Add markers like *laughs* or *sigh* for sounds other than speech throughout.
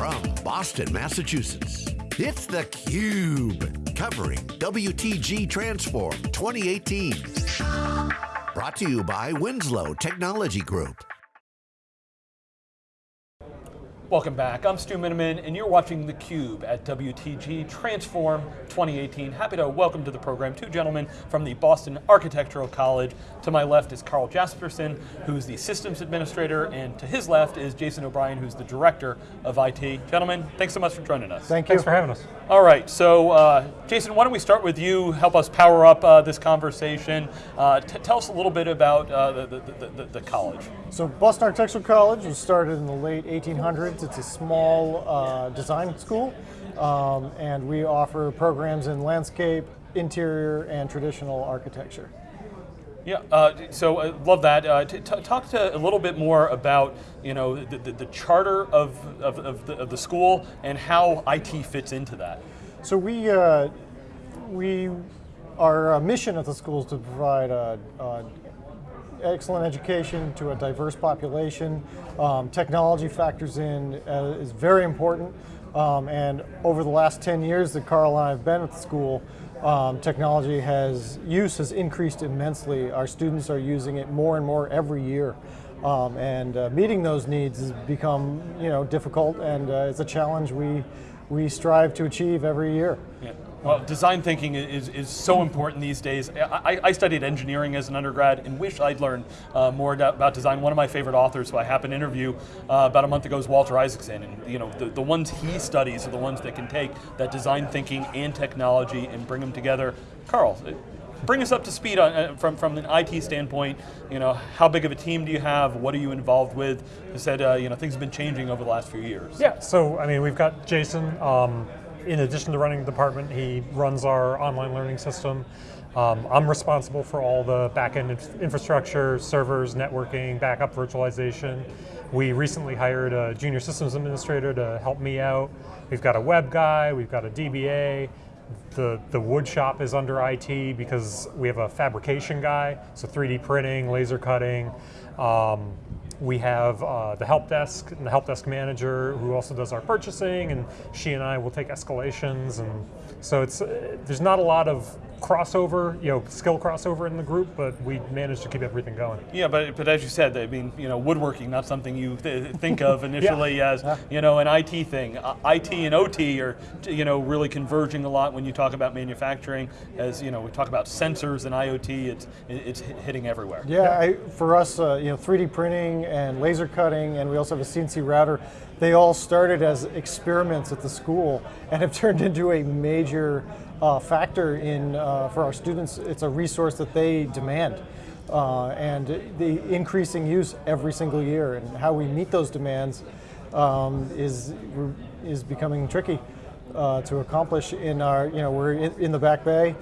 from Boston, Massachusetts, it's theCUBE, covering WTG Transform 2018. Brought to you by Winslow Technology Group. Welcome back, I'm Stu Miniman, and you're watching theCUBE at WTG Transform 2018. Happy to welcome to the program two gentlemen from the Boston Architectural College. To my left is Carl Jasperson, who's the Systems Administrator, and to his left is Jason O'Brien, who's the Director of IT. Gentlemen, thanks so much for joining us. Thank you. Thanks for having us. All right, so uh, Jason, why don't we start with you, help us power up uh, this conversation. Uh, tell us a little bit about uh, the, the, the, the college. So Boston Architectural College was started in the late 1800s it's a small uh, design school, um, and we offer programs in landscape, interior, and traditional architecture. Yeah, uh, so I love that. Uh, talk to a little bit more about you know the, the, the charter of, of, of, the, of, the, school and how IT fits into that. So we uh, we our uh, mission at the school is to provide a, a excellent education to a diverse population. Um, technology factors in uh, is very important. Um, and over the last 10 years that Carl and I have been at the school, um, technology has, use has increased immensely. Our students are using it more and more every year. Um, and uh, meeting those needs has become you know, difficult and uh, it's a challenge we, we strive to achieve every year. Yeah. Well, design thinking is, is so important these days. I, I studied engineering as an undergrad and wish I'd learned uh, more about design. One of my favorite authors who I happened to interview uh, about a month ago is Walter Isaacson. And you know, the, the ones he studies are the ones that can take that design thinking and technology and bring them together. Carl, bring us up to speed on, uh, from, from an IT standpoint. You know, how big of a team do you have? What are you involved with? You said uh, you know, things have been changing over the last few years. Yeah, so I mean, we've got Jason, um, in addition to running the department, he runs our online learning system. Um, I'm responsible for all the backend infrastructure, servers, networking, backup virtualization. We recently hired a junior systems administrator to help me out. We've got a web guy, we've got a DBA. The, the wood shop is under IT because we have a fabrication guy, so 3D printing, laser cutting. Um, we have uh, the help desk and the help desk manager who also does our purchasing and she and I will take escalations and so it's uh, there's not a lot of crossover, you know, skill crossover in the group, but we managed to keep everything going. Yeah, but but as you said, I mean, you know, woodworking not something you th think of *laughs* initially yeah. as you know an IT thing. Uh, IT and OT are you know really converging a lot when you talk about manufacturing. As you know, we talk about sensors and IoT. It's it's hitting everywhere. Yeah, I, for us, uh, you know, 3D printing and laser cutting, and we also have a CNC router. They all started as experiments at the school and have *laughs* turned into a major uh, factor in uh, for our students. It's a resource that they demand. Uh, and the increasing use every single year and how we meet those demands um, is, is becoming tricky uh, to accomplish in our, you know, we're in, in the back bay,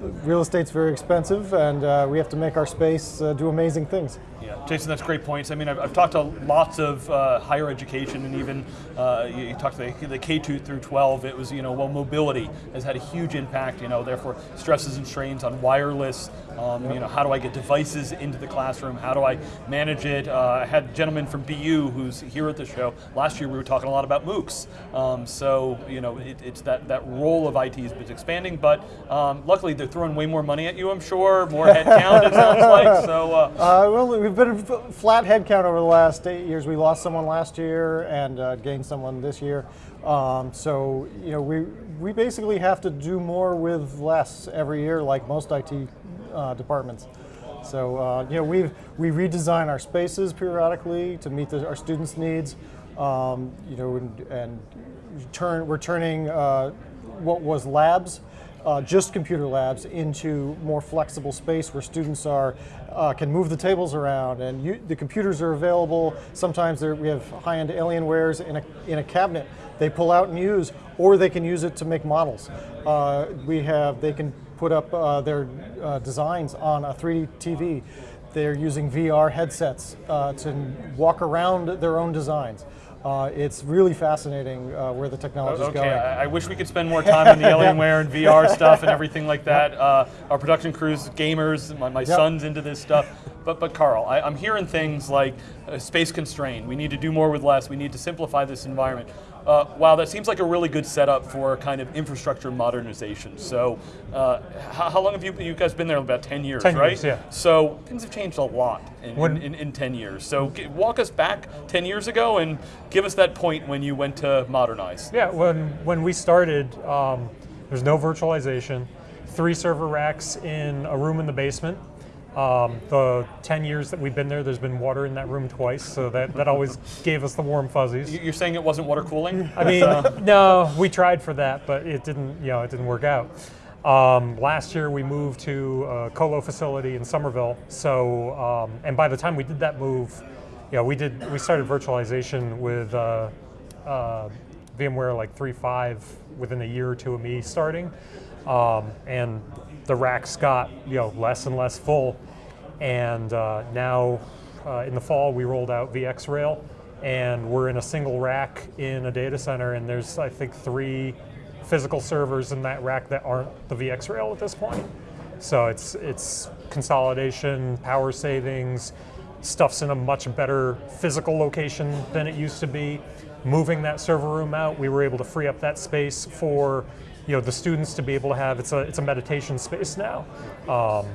real estate's very expensive and uh, we have to make our space uh, do amazing things. Yeah, Jason, that's great points. I mean, I've, I've talked to lots of uh, higher education and even uh, you, you, talked to the, the, K2 through 12. It was, you know, well, mobility has had a huge impact. You know, therefore stresses and strains on wireless. Um, you know, how do I get devices into the classroom? How do I manage it? Uh, I had a gentleman from BU who's here at the show. Last year we were talking a lot about MOOCs. Um, so, you know, it, it's that that role of IT has been expanding, but um, luckily they're throwing way more money at you. I'm sure more headcount. it sounds like so. Uh, *laughs* uh well, we've been flat headcount over the last eight years. We lost someone last year and uh, gained someone this year. Um, so you know we we basically have to do more with less every year, like most IT uh, departments. So uh, you know we we redesign our spaces periodically to meet the, our students' needs. Um, you know and, and turn we're turning uh, what was labs uh, just computer labs into more flexible space where students are uh, can move the tables around and you, the computers are available. Sometimes we have high-end Alienwares in a, in a cabinet they pull out and use, or they can use it to make models. Uh, we have, they can put up uh, their uh, designs on a 3D TV. They're using VR headsets uh, to walk around their own designs. Uh, it's really fascinating uh, where the technology is okay. going. I, I wish we could spend more time on the *laughs* Alienware and VR stuff and everything like that. Uh, our production crews, gamers, my, my yep. son's into this stuff. But, but Carl, I, I'm hearing things like uh, space constrained. We need to do more with less. We need to simplify this environment. Uh, wow, that seems like a really good setup for kind of infrastructure modernization. So, uh, how, how long have you, you guys been there? About 10 years, 10 right? years, yeah. So, things have changed a lot in, When- in, in, in 10 years. So, g- walk us back 10 years ago and give us that point when you went to modernize. Yeah, when when we started, um, there's no virtualization. Three server racks in a room in the basement. Um, the 10 years that we've been there, there's been water in that room twice, so that, that always gave us the warm fuzzies. You- You're saying it wasn't water cooling? I mean, *laughs* no, we tried for that, but it didn't, you know, it didn't work out. Um, last year we moved to a colo facility in Somerville. So, um, and by the time we did that move, you know, we did, we started virtualization with uh, uh, VMware like 3.5 within a year or two of me starting. Um, and the racks got, you know, less and less full. And uh, now uh, in the fall we rolled out VxRail and we're in a single rack in a data center and there's I think three physical servers in that rack that aren't the VxRail at this point. So it's it's consolidation, power savings, stuff's in a much better physical location than it used to be. Moving that server room out, we were able to free up that space for you know the students to be able to have it's a it's a meditation space now. Um,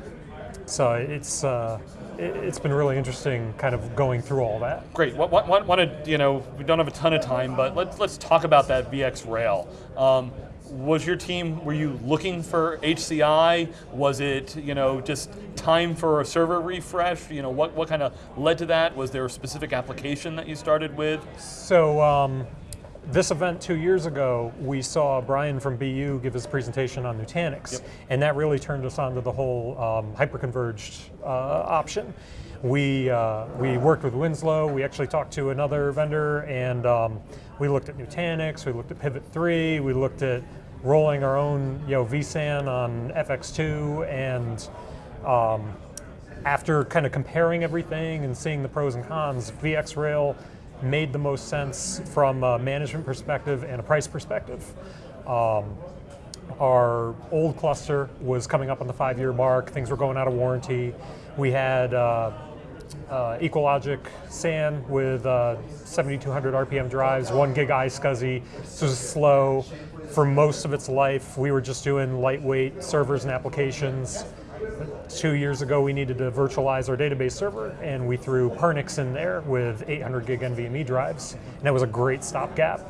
so it's uh, it, it's been really interesting kind of going through all that. Great. What, what, what, wanted, you know, we don't have a ton of time, but let's let's talk about that VxRail. Um, was your team? Were you looking for HCI? Was it, you know, just time for a server refresh? You know, what what kind of led to that? Was there a specific application that you started with? So um, this event two years ago, we saw Brian from BU give his presentation on Nutanix, and that really turned us onto the whole um, hyperconverged uh, option. We uh, we worked with Winslow. We actually talked to another vendor, and um, we looked at Nutanix. We looked at Pivot Three. We looked at rolling our own you know vSAN on FX2, and um, after kind of comparing everything and seeing the pros and cons, VxRail made the most sense from a management perspective and a price perspective. Um, our old cluster was coming up on the five-year mark. Things were going out of warranty. We had uh, uh, EqualLogic SAN with uh, 7,200 RPM drives, one gig iSCSI. This was slow. For most of its life, we were just doing lightweight servers and applications. Two years ago, we needed to virtualize our database server, and we threw Pernix in there with 800 gig NVMe drives, and that was a great stopgap.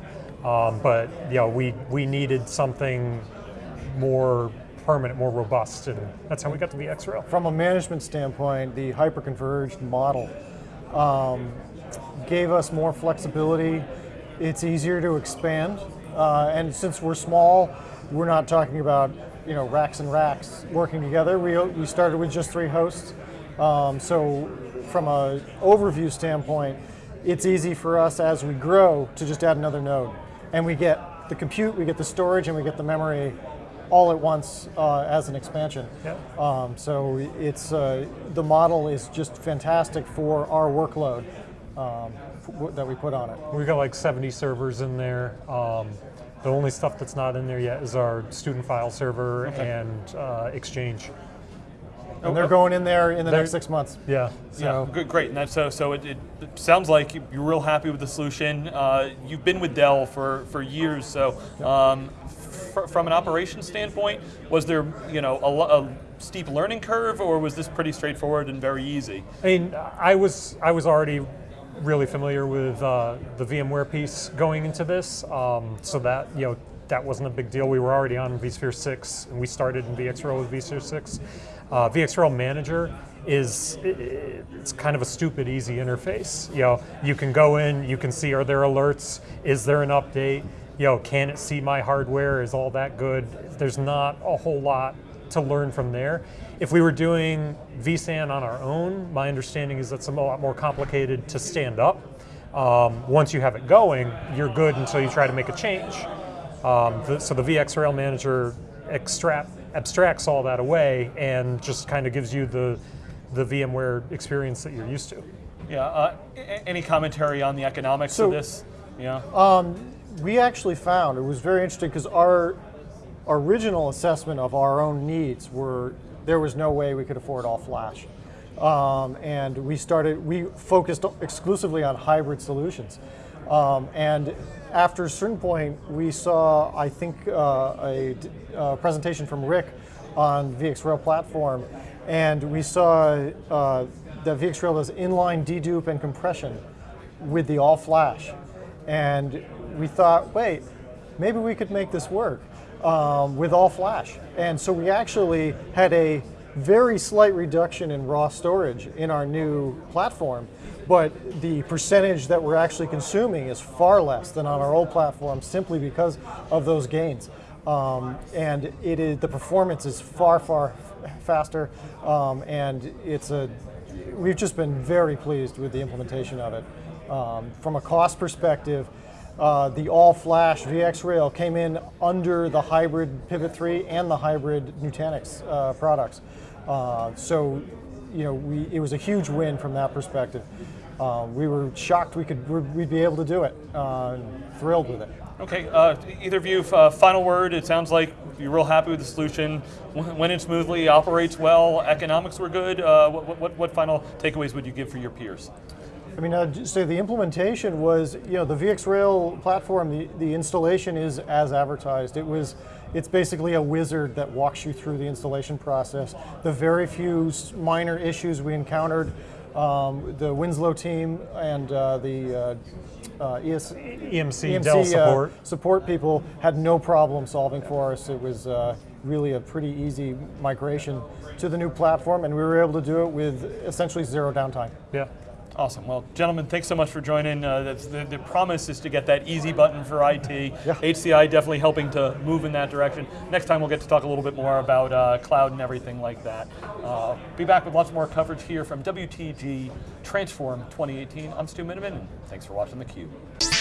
Um, but you know, we we needed something more permanent, more robust, and that's how we got to VxRail. From a management standpoint, the hyperconverged model um, gave us more flexibility. It's easier to expand, uh, and since we're small, we're not talking about you know racks and racks working together. We we started with just three hosts, um, so from a overview standpoint, it's easy for us as we grow to just add another node, and we get the compute, we get the storage, and we get the memory all at once uh, as an expansion. Yeah. Um, so it's uh, the model is just fantastic for our workload um, that we put on it. We've got like 70 servers in there. Um, the only stuff that's not in there yet is our student file server and uh, Exchange. And they're going in there in the next six months. Yeah. So Yeah, good, great. And so. So it, it, it sounds like you- you're real happy with the solution. Uh, you've been with Dell for for years. So um, fr- from an operations standpoint, was there you know a, a steep learning curve, or was this pretty straightforward and very easy? I mean, I was I was already really familiar with uh, the VMware piece going into this, um, so that you know that wasn't a big deal. We were already on vSphere 6, and we started in VxRail with vSphere 6. Uh, Manager is it's kind of a stupid easy interface. You know, you can go in, you can see are there alerts, is there an update, you know, can it see my hardware, is all that good? There's not a whole lot to learn from there. If we were doing vSAN on our own, my understanding is that's a lot more complicated to stand up. Um, once you have it going, you're good until you try to make a change. Um, the, so the VxRail manager extract, abstracts all that away and just kind of gives you the the VMware experience that you're used to. Yeah. Uh, any commentary on the economics So- of this? Yeah. we actually found it was very interesting because our original assessment of our own needs were there was no way we could afford all flash. Um, and we started, we focused exclusively on hybrid solutions. Um, and after a certain point, we saw, I think, uh, a, a, presentation from Rick on VxRail platform, and we saw uh, that VxRail does inline dedupe and compression with the all flash. And we thought, wait, maybe we could make this work um, with all flash. And so we actually had a very slight reduction in raw storage in our new platform, but the percentage that we're actually consuming is far less than on our old platform simply because of those gains. Um, and it is the performance is far, far faster, um, and it's a. We've just been very pleased with the implementation of it. Um, from a cost perspective, uh, the all-flash VxRail came in under the hybrid Pivot 3 and the hybrid Nutanix uh, products. Uh, so, you know, we, it was a huge win from that perspective. Um, we were shocked we could we'd be able to do it. Uh, thrilled with it. Okay, uh, either of you, uh, final word. It sounds like you're real happy with the solution. Went in smoothly, operates well, economics were good. Uh, what, what, what, final takeaways would you give for your peers? I mean, I'd say the implementation was, you know, the VxRail platform, the, the installation is as advertised. It was, it's basically a wizard that walks you through the installation process. The very few minor issues we encountered, um, the Winslow team and uh, the uh, uh, ES, EMC, EMC Dell uh, support. support people had no problem solving for us. It was uh, really a pretty easy migration to the new platform, and we were able to do it with essentially zero downtime. Yeah. Awesome. Well, gentlemen, thanks so much for joining. Uh, the, the, promise is to get that easy button for IT. Yeah. HCI definitely helping to move in that direction. Next time we'll get to talk a little bit more about uh, cloud and everything like that. Uh, be back with lots more coverage here from WTG Transform 2018. I'm Stu Miniman, and thanks for watching theCUBE.